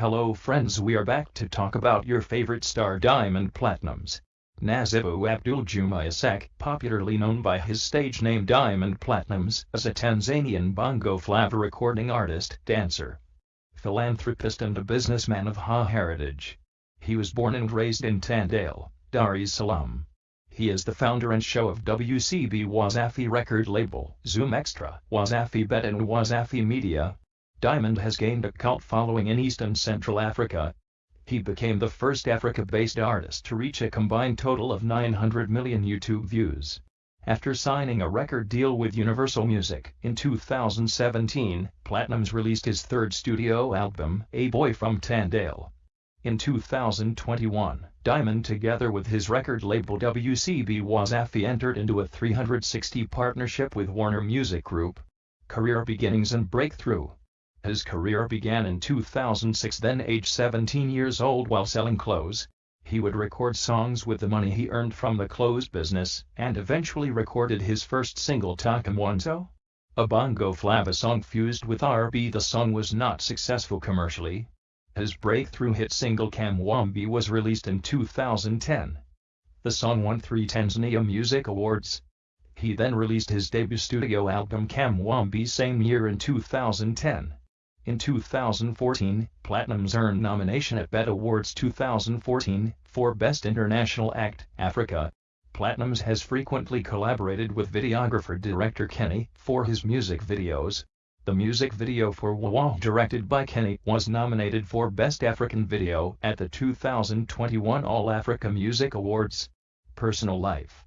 Hello friends we are back to talk about your favorite star Diamond Platnumz. Nasibu Abdul Juma Isaac, popularly known by his stage name Diamond Platnumz, is a Tanzanian bongo flava recording artist, dancer, philanthropist and a businessman of Ha heritage. He was born and raised in Tandale, Dar es Salaam. He is the founder and show of WCB Wasafi record label, Zoom Extra, Wasafi Bet and Wasafi Media, Diamond has gained a cult following in East and Central Africa. He became the first Africa-based artist to reach a combined total of 900 million YouTube views. After signing a record deal with Universal Music in 2017, Platnumz released his third studio album, A Boy from Tandale. In 2021, Diamond together with his record label WCB Wasafi entered into a 360 partnership with Warner Music Group. Career beginnings and breakthrough his career began in 2006 then aged 17 years old while selling clothes. He would record songs with the money he earned from the clothes business, and eventually recorded his first single Toka Mwanzo. A bongo flava song fused with R&B the song was not successful commercially. His breakthrough hit single Kamwambie was released in 2010. The song won three Tanzania Music Awards. He then released his debut studio album Kamwambie same year in 2010. In 2014, Platnumz earned nomination at BET Awards 2014 for Best International Act, Africa. Platnumz has frequently collaborated with videographer director Kenny for his music videos. The music video for Wawa directed by Kenny was nominated for Best African Video at the 2021 All Africa Music Awards. Personal Life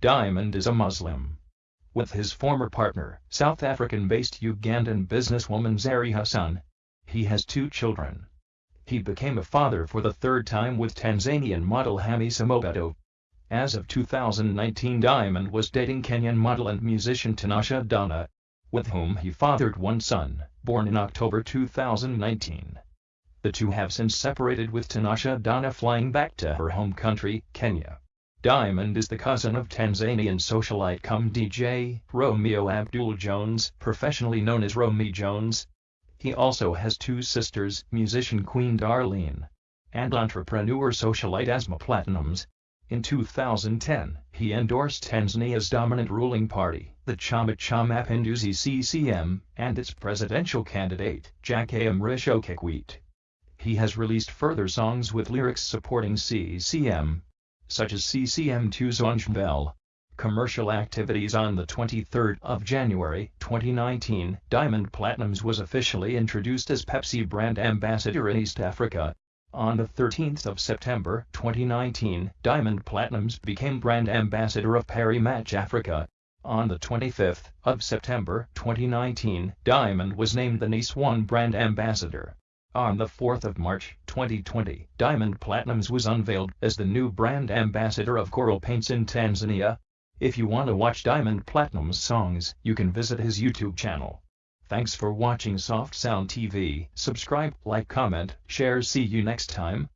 Diamond is a Muslim with his former partner, South African-based Ugandan businesswoman Zari Hassan. He has two children. He became a father for the third time with Tanzanian model Hamisa Mobetto. As of 2019 Diamond was dating Kenyan model and musician Tanasha Donna, with whom he fathered one son, born in October 2019. The two have since separated with Tanasha Donna flying back to her home country, Kenya. Diamond is the cousin of Tanzanian socialite cum DJ, Romeo Abdul Jones, professionally known as Romy Jones. He also has two sisters, musician Queen Darleen, and entrepreneur socialite Asma Platnumz. In 2010, he endorsed Tanzania's dominant ruling party, the Chama cha Mapinduzi CCM, and its presidential candidate, Jakaya Mrisho Kikwete. He has released further songs with lyrics supporting CCM, such as CCM2 Zonjbel. Commercial activities on the 23rd of January 2019, Diamond Platnumz was officially introduced as Pepsi brand ambassador in East Africa. On the 13th of September 2019, Diamond Platnumz became brand ambassador of Parimatch Africa. On the 25th of September 2019, Diamond was named the Nice One brand ambassador. On the 4th of March 2020, Diamond Platnumz was unveiled as the new brand ambassador of Coral Paints in Tanzania. If you want to watch Diamond Platnumz songs, you can visit his YouTube channel. Thanks for watching Soft Sound TV. Subscribe, like, comment, share. See you next time.